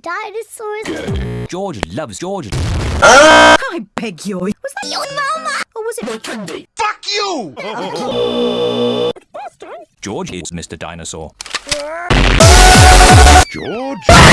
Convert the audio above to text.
dinosaurs. George loves George. I beg you. Was that your mama? Or was it Candy. Fuck you! George is Mr. Dinosaur. George?